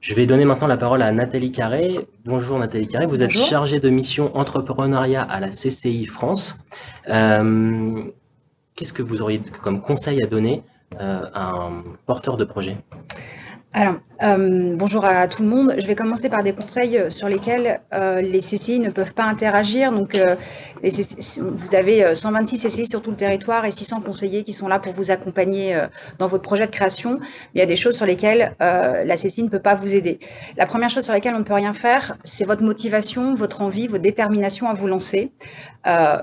Je vais donner maintenant la parole à Nathalie Carré. Bonjour Nathalie Carré, vous êtes chargée de mission entrepreneuriat à la CCI France. Euh, qu'est-ce que vous auriez comme conseil à donner euh, à un porteur de projet? Alors, euh, bonjour à tout le monde. Je vais commencer par des conseils euh, sur lesquels euh, les CCI ne peuvent pas interagir. Donc, vous avez 126 CCI sur tout le territoire et 600 conseillers qui sont là pour vous accompagner dans votre projet de création. il y a des choses sur lesquelles la CCI ne peut pas vous aider. La première chose sur laquelle on ne peut rien faire, c'est votre motivation, votre envie, votre détermination à vous lancer.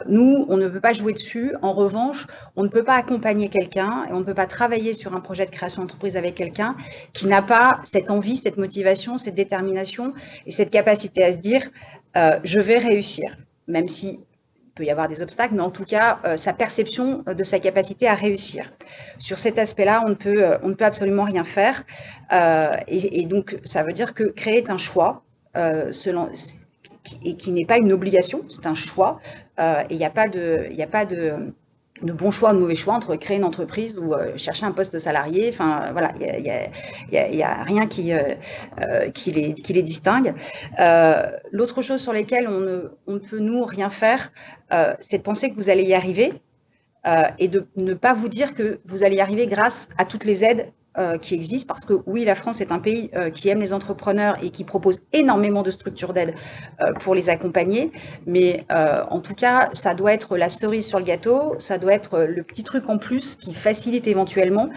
nous, on ne peut pas jouer dessus. En revanche, on ne peut pas accompagner quelqu'un et on ne peut pas travailler sur un projet de création d'entreprise avec quelqu'un qui n'a pas cette envie, cette motivation, cette détermination et cette capacité à se dire euh, je vais réussir, même si peut y avoir des obstacles, mais en tout cas, euh, sa perception de sa capacité à réussir. Sur cet aspect-là, on, ne peut, euh, on ne peut absolument rien faire. Et, donc, ça veut dire que créer est un choix, et qui n'est pas une obligation, c'est un choix. et il n'y a pas de... A pas de de bons choix, de mauvais choix entre créer une entreprise ou euh, chercher un poste salarié. Enfin, voilà, il n'y a, rien qui, euh, euh, les, distingue. L'autre chose sur laquelle on on ne, peut, nous, rien faire, c'est de penser que vous allez y arriver et de ne pas vous dire que vous allez y arriver grâce à toutes les aides euh, qui existent parce que oui, la France est un pays euh, qui aime les entrepreneurs et qui propose énormément de structures d'aide euh, pour les accompagner. Mais en tout cas, ça doit être la cerise sur le gâteau, ça doit être le petit truc en plus qui facilite éventuellement.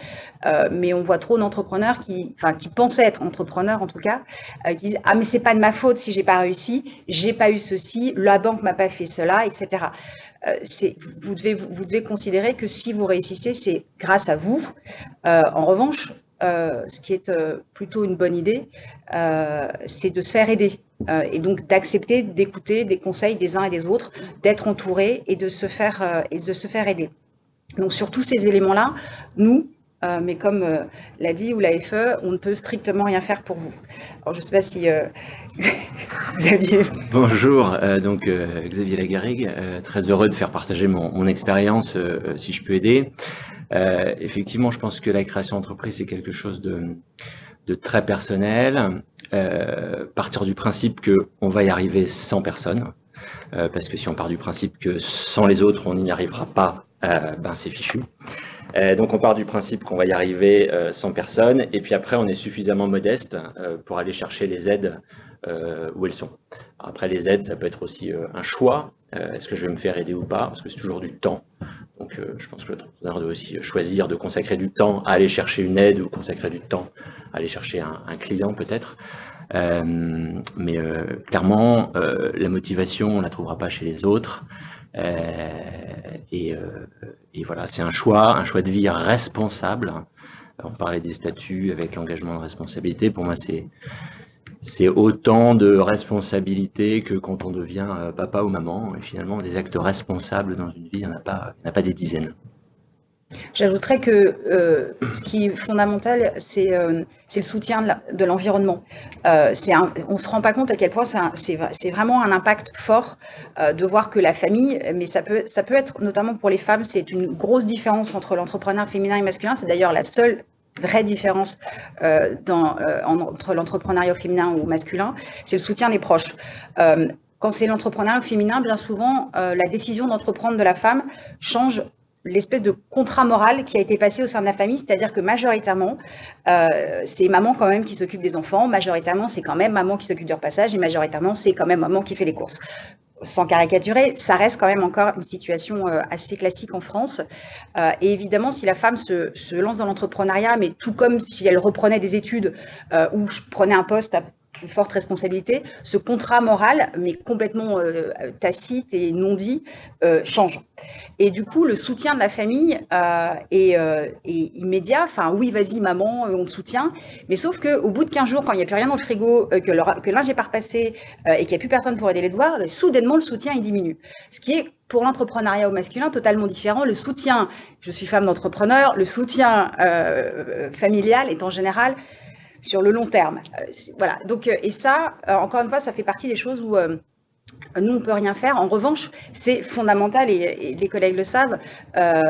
mais on voit trop d'entrepreneurs qui, enfin, qui pensaient être entrepreneurs en tout cas, qui disent ah mais c'est pas de ma faute si j'ai pas réussi, j'ai pas eu ceci, la banque m'a pas fait cela, etc. Euh, vous, devez, considérer que si vous réussissez, c'est grâce à vous. Euh, en revanche, euh, ce qui est plutôt une bonne idée, c'est de se faire aider et donc d'accepter d'écouter des conseils des uns et des autres, d'être entouré et de se faire aider. Donc sur tous ces éléments-là, nous, euh, mais comme euh, l'a dit ou la FE, on ne peut strictement rien faire pour vous. Alors, je ne sais pas si euh, Xavier. Bonjour, donc Xavier Lagarrigue, très heureux de faire partager mon, expérience, si je peux aider. effectivement, je pense que la création d'entreprise, c'est quelque chose de, très personnel. partir du principe qu'on va y arriver sans personne, parce que si on part du principe que sans les autres, on n'y arrivera pas, ben c'est fichu. Euh, donc on part du principe qu'on va y arriver euh, sans personne, et puis après on est suffisamment modeste euh, pour aller chercher les aides où elles sont. Après les aides, ça peut être aussi un choix. Est-ce que je vais me faire aider ou pas? Parce que c'est toujours du temps. Donc je pense que l'entrepreneur doit aussi choisir de consacrer du temps à aller chercher une aide ou consacrer du temps à aller chercher un, un client peut-être. mais clairement, la motivation, on ne la trouvera pas chez les autres. Euh, euh, et, voilà, c'est un choix, un choix de vie responsable. On parlait des statuts avec l'engagement de responsabilité. Pour moi, c'est c'est autant de responsabilité que quand on devient euh, papa ou maman. Et finalement, des actes responsables dans une vie, il n'y en, a pas, il a pas des dizaines. J'ajouterais que euh, ce qui est fondamental, c'est euh, le soutien de l'environnement. Euh, on ne se rend pas compte à quel point c'est vraiment un impact fort de voir que la famille, mais ça peut, être, notamment pour les femmes, c'est une grosse différence entre l'entrepreneur féminin et masculin. C'est d'ailleurs la seule vraie différence entre l'entrepreneuriat féminin ou masculin, c'est le soutien des proches quand c'est l'entrepreneuriat féminin, bien souvent, la décision d'entreprendre de la femme change l'espèce de contrat moral qui a été passé au sein de la famille, c'est-à-dire que majoritairement, euh, c'est maman quand même qui s'occupe des enfants, majoritairement c'est quand même maman qui s'occupe du repassage et majoritairement c'est quand même maman qui fait les courses. Sans caricaturer, ça reste quand même encore une situation euh, assez classique en France. Euh, et évidemment, si la femme se, lance dans l'entrepreneuriat, mais tout comme si elle reprenait des études ou je prenais un poste forte responsabilité, ce contrat moral, mais complètement euh, tacite et non dit, euh, change. Et du coup, le soutien de la famille euh, est, immédiat. Enfin, oui, vas-y, maman, on te soutient. Mais sauf qu'au bout de 15 jours, quand il n'y a plus rien dans le frigo, que, le, linge est pas repassé et qu'il n'y a plus personne pour aider les devoirs, soudainement, le soutien diminue. Ce qui est pour l'entrepreneuriat au masculin totalement différent. Le soutien, je suis femme d'entrepreneur, le soutien familial est en général sur le long terme. Euh, voilà. Donc, euh, et ça, euh, encore une fois, ça fait partie des choses où nous, on ne peut rien faire. En revanche, c'est fondamental, et, les collègues le savent,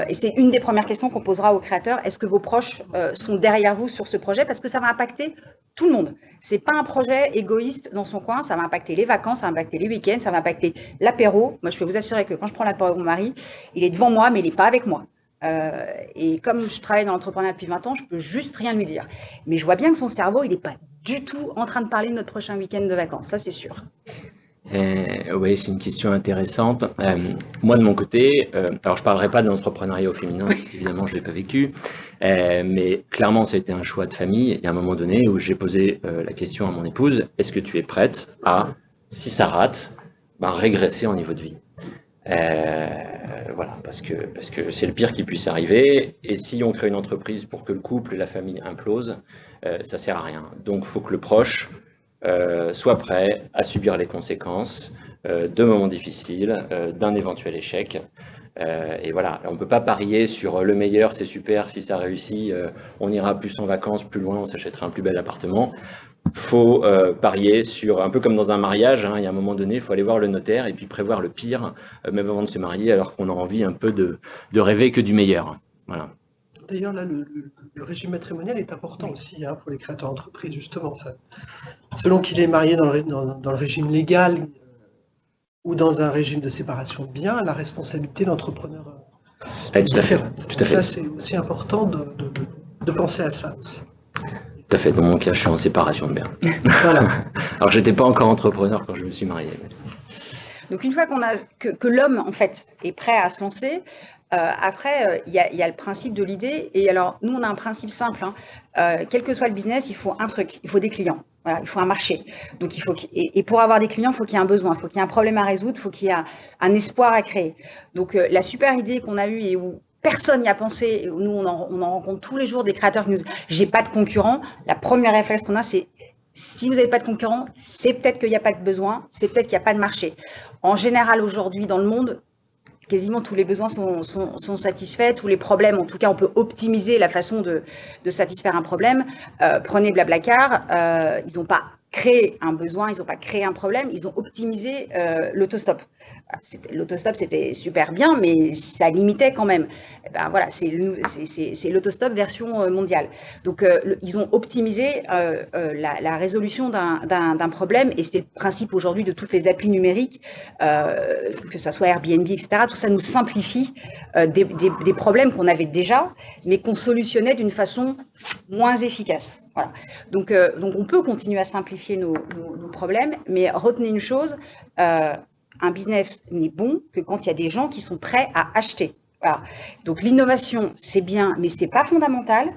et c'est une des premières questions qu'on posera aux créateurs. Est-ce que vos proches sont derrière vous sur ce projet? Parce que ça va impacter tout le monde. C'est pas un projet égoïste dans son coin, ça va impacter les vacances, ça va impacter les week-ends, ça va impacter l'apéro. Moi, je peux vous assurer que quand je prends l'apéro avec mon mari, il est devant moi, mais il n'est pas avec moi. Euh, et comme je travaille dans l'entrepreneuriat depuis 20 ans, je peux juste rien lui dire. Mais je vois bien que son cerveau, il n'est pas du tout en train de parler de notre prochain week-end de vacances, ça c'est sûr. Euh, oui, c'est une question intéressante. Euh, moi, de mon côté, alors je ne parlerai pas de l'entrepreneuriat au féminin, évidemment, je ne l'ai pas vécu, mais clairement, ça a été un choix de famille. Il y a un moment donné où j'ai posé la question à mon épouse, est-ce que tu es prête à, si ça rate, ben, régresser en niveau de vie? Euh, voilà, parce que c'est le pire qui puisse arriver. Et si on crée une entreprise pour que le couple et la famille implosent, euh, ça sert à rien. Donc, il faut que le proche euh, soit prêt à subir les conséquences de moments difficiles, d'un éventuel échec. Et voilà, on ne peut pas parier sur le meilleur, c'est super, si ça réussit, on ira plus en vacances, plus loin, on s'achètera un plus bel appartement faut euh, parier sur, un peu comme dans un mariage, hein, il y a un moment donné, il faut aller voir le notaire et puis prévoir le pire, euh, même avant de se marier, alors qu'on a envie un peu de, de rêver que du meilleur. Voilà. D'ailleurs, là, le, régime matrimonial est important aussi hein, pour les créateurs d'entreprise, justement. Ça. Selon qu'il est marié dans le, dans, le régime légal euh, ou dans un régime de séparation de biens, la responsabilité de l'entrepreneur est différente. Tout à fait. C'est aussi important de, de penser à ça aussi. Tout à fait. Dans mon cas, je suis en séparation de biens. voilà. Alors, j'étais pas encore entrepreneur quand je me suis marié. Donc, une fois qu'on a que, l'homme en fait est prêt à se lancer, euh, après, euh, il y, a le principe de l'idée. Et alors, nous, on a un principe simple. Hein. Euh, quel que soit le business, il faut un truc, il faut des clients. Il faut un marché. Donc, il et, pour avoir des clients, il faut qu'il y ait un besoin, il faut qu'il y ait un problème à résoudre, il faut qu'il y ait un, espoir à créer. Donc, la super idée qu'on a eue et où personne n'y a pensé. Nous, on en, rencontre tous les jours des créateurs qui nous disent j'ai pas de concurrent. La première réflexe qu'on a, c'est si vous n'avez pas de concurrent, c'est peut-être qu'il n'y a pas de besoin, c'est peut-être qu'il n'y a pas de marché. En général, aujourd'hui, dans le monde, quasiment tous les besoins sont, satisfaits, tous les problèmes, en tout cas, on peut optimiser la façon de, satisfaire un problème. Euh, prenez Blablacar, euh, ils n'ont pas créé un besoin, ils n'ont pas créé un problème, ils ont optimisé euh, l'autostop. L'autostop, c'était super bien, mais ça limitait quand même. Eh ben, voilà, c'est l'autostop version euh, mondiale. Donc, euh, ils ont optimisé la, résolution d'un problème, et c'est le principe aujourd'hui de toutes les applis numériques, que ce soit Airbnb, etc. Tout ça nous simplifie des, problèmes qu'on avait déjà, mais qu'on solutionnait d'une façon moins efficace. Donc, on peut continuer à simplifier nos, problèmes, mais retenez une chose, euh, un business n'est bon que quand il y a des gens qui sont prêts à acheter. Donc l'innovation, c'est bien, mais c'est pas fondamental.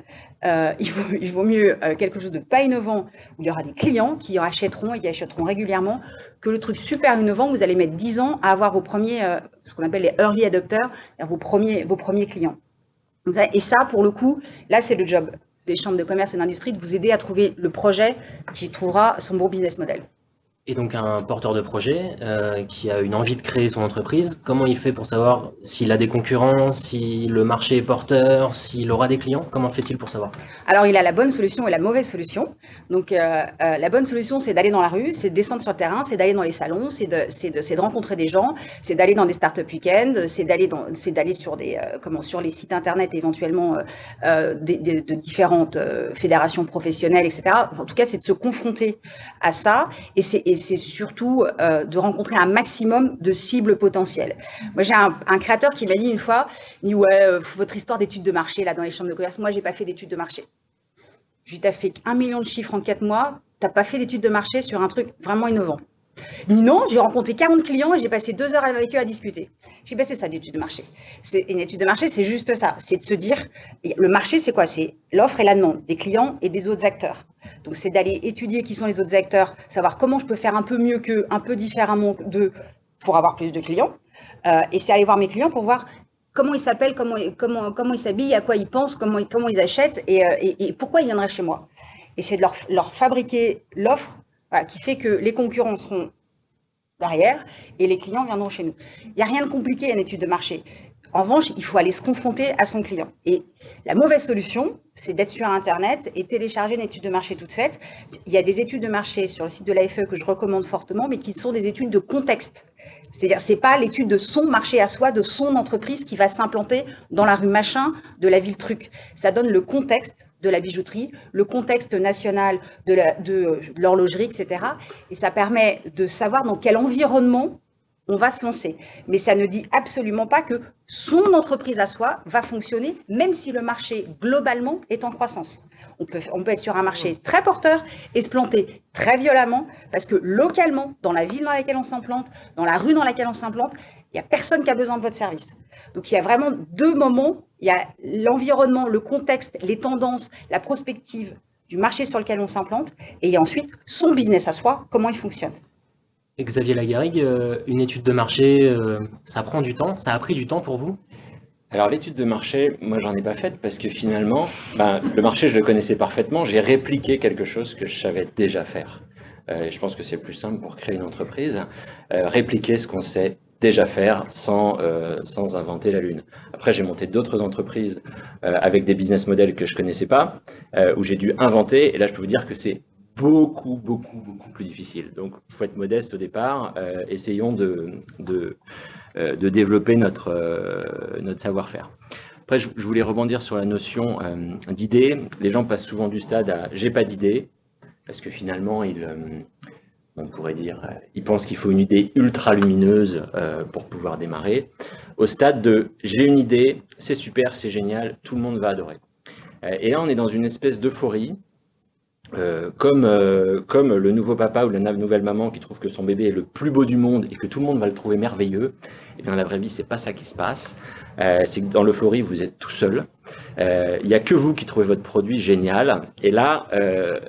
Euh, il, vaut, mieux euh, quelque chose de pas innovant où il y aura des clients qui achèteront et qui achèteront régulièrement que le truc super innovant où vous allez mettre 10 ans à avoir vos premiers, ce qu'on appelle les early adopters, vos premiers, vos premiers clients. Et ça, pour le coup, là, c'est le job des chambres de commerce et d'industrie de vous aider à trouver le projet qui trouvera son bon business model. Et donc un porteur de projet euh, qui a une envie de créer son entreprise, comment il fait pour savoir s'il a des concurrents, si le marché est porteur, s'il aura des clients? Comment fait-il pour savoir? Alors il a la bonne solution et la mauvaise solution. Donc euh, euh, la bonne solution c'est d'aller dans la rue, c'est de descendre sur le terrain, c'est d'aller dans les salons, c'est de, de, de, rencontrer des gens, c'est d'aller dans des start-up week-ends, c'est d'aller sur des comment sur les sites internet éventuellement de, différentes fédérations professionnelles, etc. En tout cas c'est de se confronter à ça et c'est et c'est surtout euh, de rencontrer un maximum de cibles potentielles. Moi, j'ai un, créateur qui m'a dit une fois, ouais, euh, votre histoire d'études de marché là dans les chambres de commerce, moi, j'ai pas fait d'études de marché. Je lui ai dit, as fait un million de chiffres en quatre mois, tu n'as pas fait d'études de marché sur un truc vraiment innovant. Non, j'ai rencontré 40 clients et j'ai passé deux heures avec eux à discuter. J'ai passé ça d'étude de marché. Une étude de marché, c'est juste ça. C'est de se dire, le marché, c'est quoi? C'est l'offre et la demande des clients et des autres acteurs. Donc, c'est d'aller étudier qui sont les autres acteurs, savoir comment je peux faire un peu mieux qu'eux, un peu différemment d'eux pour avoir plus de clients. Euh, et c'est aller voir mes clients pour voir comment ils s'appellent, comment, ils s'habillent, à quoi ils pensent, comment, ils achètent et, euh, et, pourquoi ils viendraient chez moi. Et c'est de leur fabriquer l'offre qui fait que les concurrents seront derrière et les clients viendront chez nous. Il n'y a rien de compliqué à une étude de marché. En revanche, il faut aller se confronter à son client. Et la mauvaise solution, c'est d'être sur Internet et télécharger une étude de marché toute faite. Il y a des études de marché sur le site de l'AFE que je recommande fortement, mais qui sont des études de contexte. C'est-à-dire, c'est pas l'étude de son marché à soi, de son entreprise qui va s'implanter dans la rue machin de la ville truc. Ça donne le contexte de la bijouterie, le contexte national de l'horlogerie, etc. Et ça permet de savoir dans quel environnement on va se lancer. Mais ça ne dit absolument pas que son entreprise à soi va fonctionner, même si le marché globalement est en croissance. On peut, on peut être sur un marché très porteur et se planter très violemment parce que localement, dans la ville dans laquelle on s'implante, dans la rue dans laquelle on s'implante, il n'y a personne qui a besoin de votre service. Donc il y a vraiment deux moments. Il y a l'environnement, le contexte, les tendances, la prospective du marché sur lequel on s'implante et il y a ensuite son business à soi, comment il fonctionne. Xavier Lagarrigue, euh, une étude de marché, euh, ça prend du temps, ça a pris du temps pour vous? Alors l'étude de marché, moi j'en ai pas faite parce que finalement, ben, le marché je le connaissais parfaitement, j'ai répliqué quelque chose que je savais déjà faire. Euh, et je pense que c'est plus simple pour créer une entreprise, répliquer ce qu'on sait déjà faire sans, sans inventer la lune. Après j'ai monté d'autres entreprises avec des business models que je connaissais pas, où j'ai dû inventer, et là je peux vous dire que c'est beaucoup, beaucoup, beaucoup plus difficile. Donc, il faut être modeste au départ. Euh, essayons de, de, euh, développer notre, euh, notre savoir-faire. Après, je, voulais rebondir sur la notion d'idée. Les gens passent souvent du stade à « j'ai pas d'idée », parce que finalement, on pourrait dire, ils pensent qu'il faut une idée ultra lumineuse pour pouvoir démarrer, au stade de « j'ai une idée, c'est super, c'est génial, tout le monde va adorer ». Et là, on est dans une espèce d'euphorie euh, comme, euh, comme le nouveau papa ou la nouvelle maman qui trouve que son bébé est le plus beau du monde et que tout le monde va le trouver merveilleux, eh bien la vraie vie, c'est pas ça qui se passe. Euh, c'est que dans l'euphorie, vous êtes tout seul. Il n'y a que vous qui trouvez votre produit génial. Et là,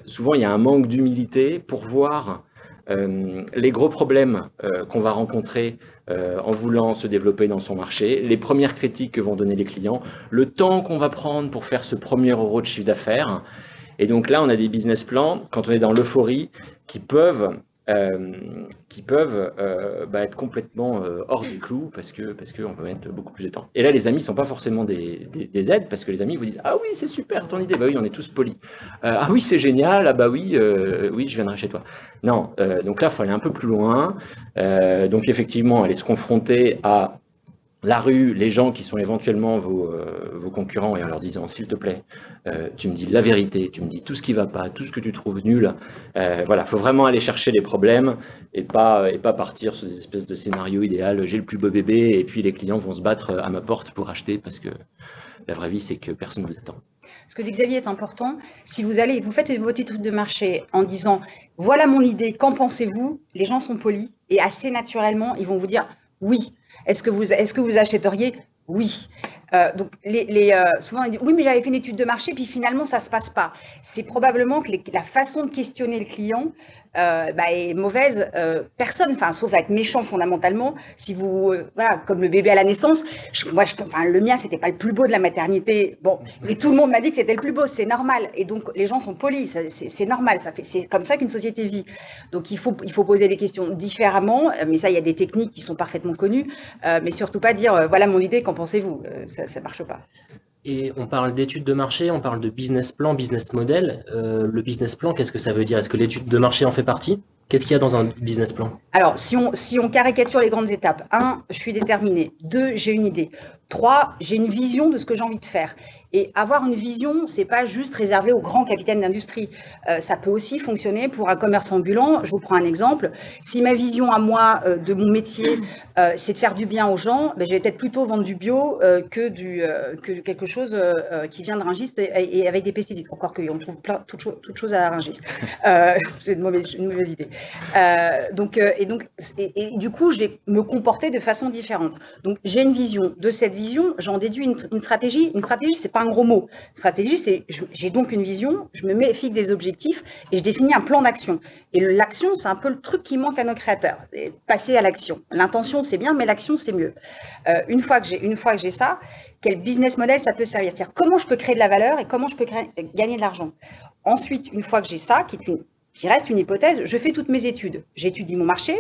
souvent, il y a un manque d'humilité pour voir les gros problèmes qu'on va rencontrer en voulant se développer dans son marché, les premières critiques que vont donner les clients, le temps qu'on va prendre pour faire ce premier euro de chiffre d'affaires. Et donc là, on a des business plans, quand on est dans l'euphorie, qui peuvent, euh, qui peuvent euh, bah, être complètement euh, hors du clou parce que parce qu'on peut mettre beaucoup plus de temps. Et là, les amis ne sont pas forcément des, des, aides parce que les amis vous disent Ah oui, c'est super ton idée, bah oui, on est tous polis. ah oui, c'est génial, ah bah oui, oui, je viendrai chez toi. Non, donc là, il faut aller un peu plus loin. donc effectivement, aller se confronter à la rue, les gens qui sont éventuellement vos, euh, vos concurrents et en leur disant s'il te plaît, euh, tu me dis la vérité, tu me dis tout ce qui va pas, tout ce que tu trouves nul. Euh, voilà, faut vraiment aller chercher les problèmes et pas et pas partir sur des espèces de scénarios idéal. J'ai le plus beau bébé et puis les clients vont se battre à ma porte pour acheter parce que la vraie vie c'est que personne ne vous attend. Ce que dit Xavier est important. Si vous allez, vous faites votre étude de marché en disant voilà mon idée, qu'en pensez-vous? Les gens sont polis et assez naturellement ils vont vous dire oui. Est-ce que, vous, achèteriez? Oui. Euh, donc, euh, souvent, on dit oui, mais j'avais fait une étude de marché, puis finalement, ça ne se passe pas. C'est probablement que la façon de questionner le client euh, bah, est mauvaise. Euh, personne, enfin, sauf être méchant fondamentalement, si vous, euh, voilà, comme le bébé à la naissance, moi, je, enfin, le mien, c'était pas le plus beau de la maternité. Bon, et tout le monde m'a dit que c'était le plus beau, c'est normal. Et donc, les gens sont polis, c'est normal, ça fait, c'est comme ça qu'une société vit. Donc, il faut, il faut poser les questions différemment, mais ça, il y a des techniques qui sont parfaitement connues, mais surtout pas dire, voilà mon idée, qu'en pensez-vous? Ça, ça marche pas. Et on parle d'études de marché, on parle de business plan, business model. Euh, le business plan, qu'est-ce que ça veut dire? Est-ce que l'étude de marché en fait partie? Qu'est-ce qu'il y a dans un business plan? Alors, si on, si on caricature les grandes étapes, un, je suis déterminé. Deux, j'ai une idée. Trois, j'ai une vision de ce que j'ai envie de faire. Et avoir une vision, c'est pas juste réservé aux grands capitaines d'industrie. Euh, ça peut aussi fonctionner pour un commerce ambulant. Je vous prends un exemple. Si ma vision à moi euh, de mon métier, euh, c'est de faire du bien aux gens, ben, je vais peut-être plutôt vendre du bio que, du, que quelque chose qui vient de Ringis et, avec des pesticides. Encore qu'on trouve plein, toutes, choses à Ringis. c'est une mauvaise, une mauvaise idée. donc, et donc, et, du coup, je vais me comporter de façon différente. Donc, j'ai une vision. De cette vision, j'en déduis une, une stratégie. Une stratégie, c'est pas un gros mot. Stratégie, c'est j'ai donc une vision, je me mets fixe des objectifs et je définis un plan d'action. Et l'action, c'est un peu le truc qui manque à nos créateurs. Passer à l'action. L'intention, c'est bien, mais l'action, c'est mieux. Euh, une fois que j'ai une fois que j'ai ça, quel business model ça peut servir? C'est-à-dire comment je peux créer de la valeur et comment je peux gagner de l'argent? Ensuite, une fois que j'ai ça, qui qui reste une hypothèse, je fais toutes mes études. J'étudie mon marché,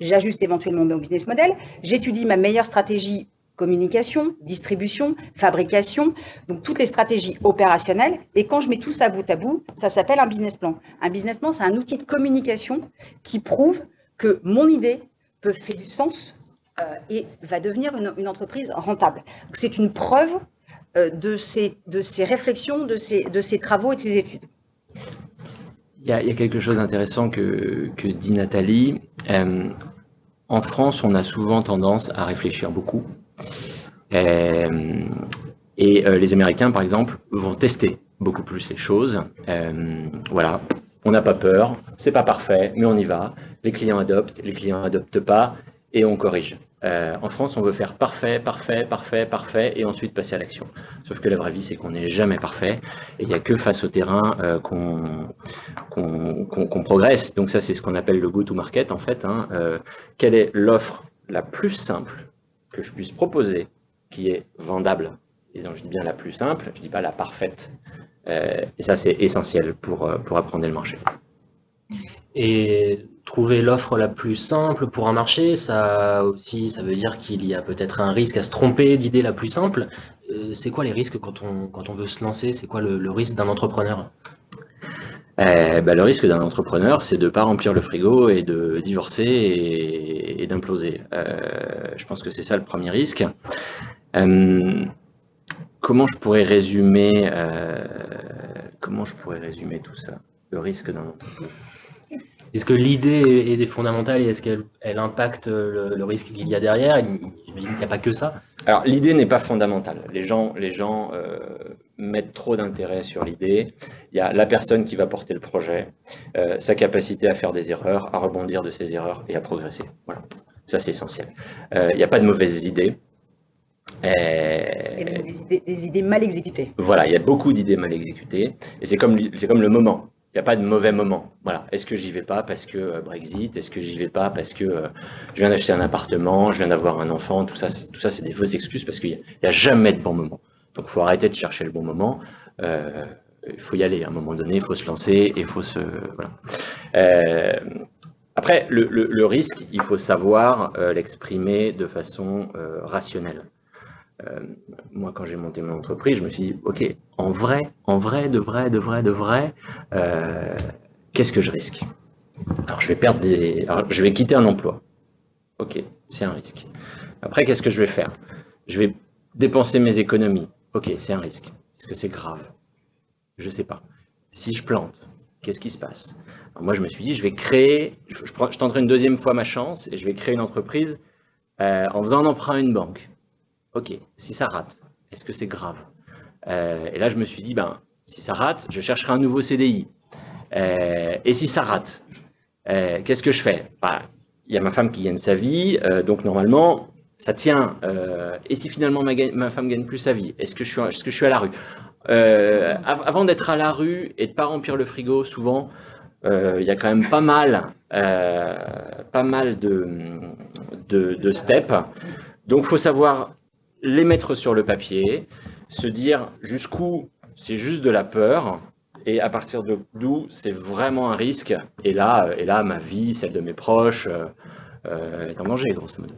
j'ajuste éventuellement mon business model, j'étudie ma meilleure stratégie communication, distribution, fabrication, donc toutes les stratégies opérationnelles. Et quand je mets tout ça bout à bout, ça s'appelle un business plan. Un business plan, c'est un outil de communication qui prouve que mon idée peut faire du sens euh, et va devenir une, entreprise rentable. C'est une preuve de, ces, de ces réflexions, de ces, de ces travaux et de ces études il y, a, quelque chose d'intéressant que, que, dit Nathalie. en France, on a souvent tendance à réfléchir beaucoup. Et les Américains, par exemple, vont tester beaucoup plus les choses. voilà, on n'a pas peur, c'est pas parfait, mais on y va. Les clients adoptent, les clients adoptent pas, et on corrige. Euh, en France, on veut faire parfait, parfait, parfait, parfait, et ensuite passer à l'action. Sauf que la vraie vie, c'est qu'on n'est jamais parfait, et il n'y a que face au terrain euh, qu'on progresse. Donc ça, c'est ce qu'on appelle le go-to-market, en fait. Hein. Euh, quelle est l'offre la plus simple que je puisse proposer, qui est vendable Et donc, je dis bien la plus simple, je ne dis pas la parfaite. et ça, c'est essentiel pour, pour apprendre le marché. Et trouver l'offre la plus simple pour un marché, ça aussi, ça veut dire qu'il y a peut-être un risque à se tromper d'idée la plus simple. Euh, c'est quoi les risques quand on, quand on veut se lancer? C'est quoi le, risque d'un entrepreneur? Eh ben, Le risque d'un entrepreneur, c'est de ne pas remplir le frigo et de divorcer et, d'imploser. Euh, je pense que c'est ça le premier risque. Euh, comment je pourrais résumer comment je pourrais résumer tout ça? Le risque d'un entrepreneur est-ce que l'idée est, fondamentale et est-ce qu'elle impacte le, risque qu'il y a derrière? Qu'il n'y a pas que ça. Alors, l'idée n'est pas fondamentale. Les gens, les gens euh, mettent trop d'intérêt sur l'idée. Il y a la personne qui va porter le projet, euh, sa capacité à faire des erreurs, à rebondir de ses erreurs et à progresser. Voilà, ça c'est essentiel. Euh, il n'y a pas de mauvaises idées. des, idées, mal exécutées. Voilà, il y a beaucoup d'idées mal exécutées. Et c'est comme, comme le moment. Il n'y a pas de mauvais moment. Voilà. Est-ce que j'y vais pas parce que euh, Brexit? Est-ce que j'y vais pas parce que euh, je viens d'acheter un appartement, je viens d'avoir un enfant? Tout ça, tout ça, c'est des fausses excuses parce qu'il n'y a, jamais de bon moment. Donc, il faut arrêter de chercher le bon moment. Euh, il faut y aller à un moment donné, il faut se lancer et il faut se. Voilà. après, le, le, risque, il faut savoir l'exprimer de façon rationnelle. Euh, moi, quand j'ai monté mon entreprise, je me suis dit, OK, en vrai, en vrai, de vrai, de vrai, de vrai, euh, qu'est-ce que je risque? Alors, je vais perdre des. je vais quitter un emploi. OK, c'est un risque. Après, qu'est-ce que je vais faire? Je vais dépenser mes économies. OK, c'est un risque. Est-ce que c'est grave? Je ne sais pas. Si je plante, qu'est-ce qui se passe? Moi, je me suis dit, je vais créer, je, je, tenterai une deuxième fois ma chance et je vais créer une entreprise euh, en faisant un emprunt à une banque. Ok, si ça rate, est-ce que c'est grave euh, Et là, je me suis dit, ben, si ça rate, je chercherai un nouveau CDI. Euh, et si ça rate, euh, qu'est-ce que je fais bah, Il y a ma femme qui gagne sa vie, donc normalement, ça tient. et si finalement ma, ma, femme gagne plus sa vie, est-ce que, je suis, à la rue Avant d'être à la rue et de ne pas remplir le frigo, souvent, il y a quand même pas mal, pas mal de, de steps. Donc, il faut savoir les mettre sur le papier, se dire jusqu'où c'est juste de la peur et à partir d'où c'est vraiment un risque. Et là, et là, ma vie, celle de mes proches, euh, euh, est en danger, grosso modo.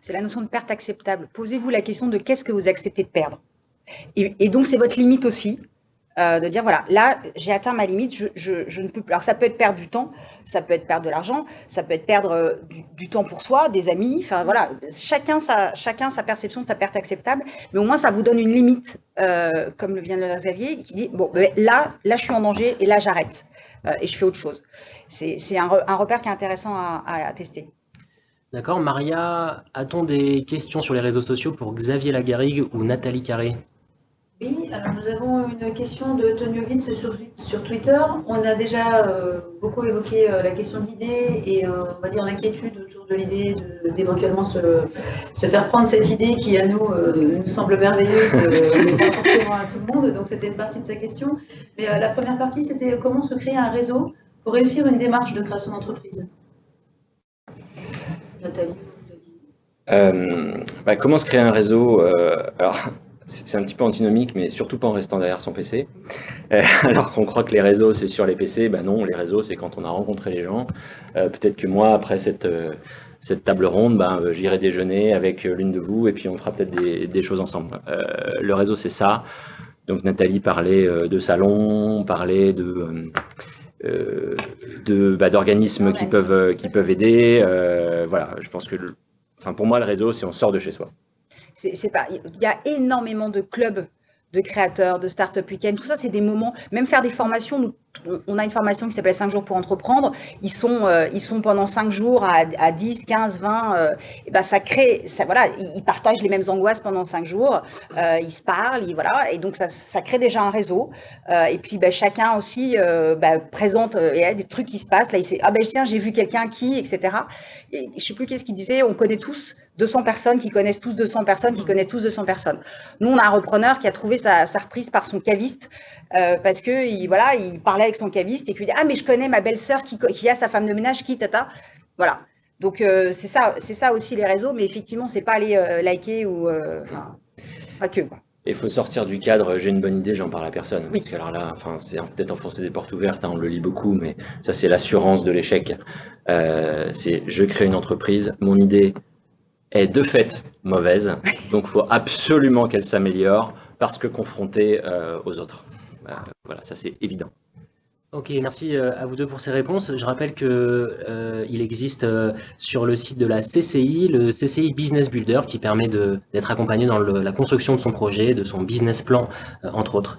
C'est la notion de perte acceptable. Posez-vous la question de qu'est-ce que vous acceptez de perdre. et donc, c'est votre limite aussi. Euh, de dire voilà, là, j'ai atteint ma limite, je, ne peux plus. Alors, ça peut être perdre du temps, ça peut être perdre de l'argent, ça peut être perdre euh, du, temps pour soi, des amis. Enfin, voilà, chacun sa, perception de sa perte acceptable, mais au moins, ça vous donne une limite, euh, comme le vient de le Xavier, qui dit bon, ben, là, là, je suis en danger et là, j'arrête et je fais autre chose. C'est un, repère qui est intéressant à, à tester. D'accord. Maria, a-t-on des questions sur les réseaux sociaux pour Xavier Lagarrigue ou Nathalie Carré? Oui, alors nous avons une question de Tonio sur, sur Twitter. On a déjà euh, beaucoup évoqué euh, la question de l'idée et euh, on va dire l'inquiétude autour de l'idée d'éventuellement se, se, faire prendre cette idée qui à nous nous semble merveilleuse, pas forcément à tout le monde. Donc c'était une partie de sa question. Mais la première partie, c'était comment se créer un réseau pour réussir une démarche de création d'entreprise? Nathalie. Bah, comment se créer un réseau alors, c'est un petit peu antinomique, mais surtout pas en restant derrière son PC. Euh, alors qu'on croit que les réseaux, c'est sur les PC, ben non, les réseaux, c'est quand on a rencontré les gens. Euh, peut-être que moi, après cette, euh, cette table ronde, ben, j'irai déjeuner avec l'une de vous et puis on fera peut-être des, choses ensemble. le réseau, c'est ça. Donc Nathalie parlait de salons, parlait de... de bah, d'organismes qui peuvent qui peuvent aider voilà je pense que enfin pour moi le réseau c'est on sort de chez soi il y a énormément de clubs de créateurs, de start-up week-end. Tout ça, c'est des moments, même faire des formations. On a une formation qui s'appelle 5 jours pour entreprendre. Ils sont, euh, ils sont pendant 5 jours à, à 10, 15, 20. et ben ça crée, ça, voilà, ils partagent les mêmes angoisses pendant 5 jours. Euh, ils se parlent, voilà. Et donc, ça, crée déjà un réseau. Euh, et puis, ben, chacun aussi ben, présente y a des trucs qui se passent. Là, il sait, ah ben tiens, j'ai vu quelqu'un qui, etc. Et je sais plus qu'est-ce qu'il disait. On connaît tous 200 personnes qui connaissent tous 200 personnes qui connaissent tous 200 personnes. Nous, on a un repreneur qui a trouvé sa, reprise par son caviste euh, parce que il, voilà, il parlait avec son caviste et qu'il dit ah mais je connais ma belle-sœur qui, qui, a sa femme de ménage qui tata. Voilà. Donc euh, c'est ça, c'est ça aussi les réseaux, mais effectivement c'est pas aller euh, liker ou enfin pas que. Il faut sortir du cadre, j'ai une bonne idée, j'en parle à personne. Oui. Parce que alors là, enfin, c'est peut-être enfoncer des portes ouvertes, hein, on le lit beaucoup, mais ça c'est l'assurance de l'échec. c'est je crée une entreprise, mon idée, est de fait mauvaise. Donc, il faut absolument qu'elle s'améliore parce que confrontée euh, aux autres. Euh, voilà, ça c'est évident. Ok, merci euh, à vous deux pour ces réponses. Je rappelle qu'il il existe sur le site de la CCI, le CCI Business Builder, qui permet d'être accompagné dans la construction de son projet, de son business plan, entre autres.